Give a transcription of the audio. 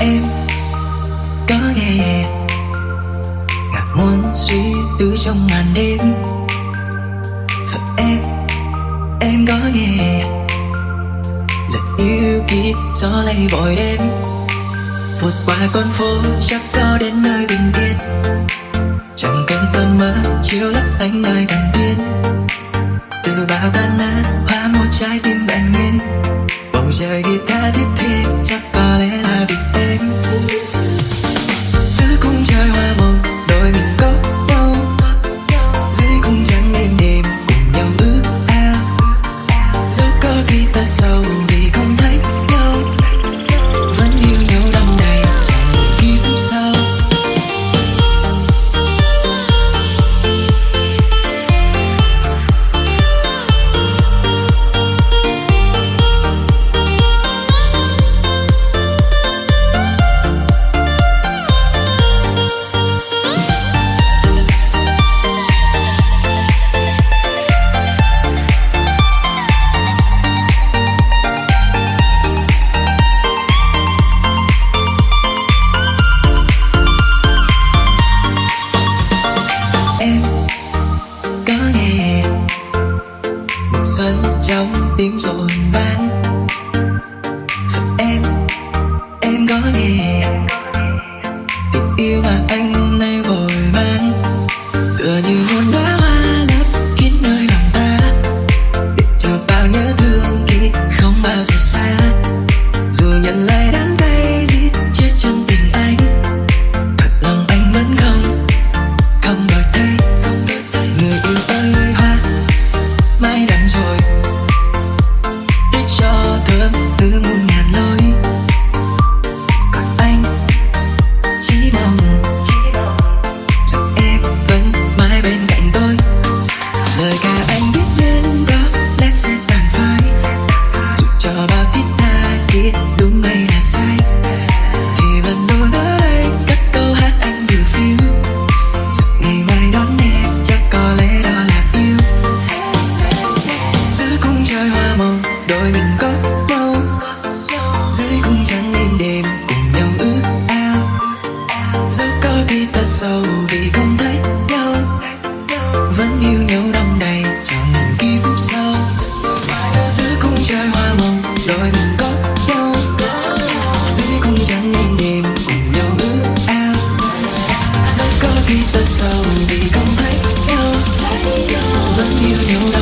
em có nghe ngạc muôn suy tư trong màn đêm. Và em em có nghe lời yêu kia gió lay vội đêm vượt qua con phố chắc có đến nơi bình yên. Chẳng cần cơn mơ chiếu lấp ánh nơi thần tiên. Xuân trong tim rộn vang. Em em có nghe. đôi mình có nhau. Dưới cung trăng đêm đêm cùng nhau ước ao. Dẫu có khi ta sâu vì không thấy nhau. Vẫn yêu nhau đông đầy trong mình kiếp sau dưới cung trời hoa mộng đôi mình có nhau. Dưới cung trăng đêm đêm cùng nhau ước ao. Dẫu có khi ta sâu vì không thấy nhau. Vẫn yêu nhau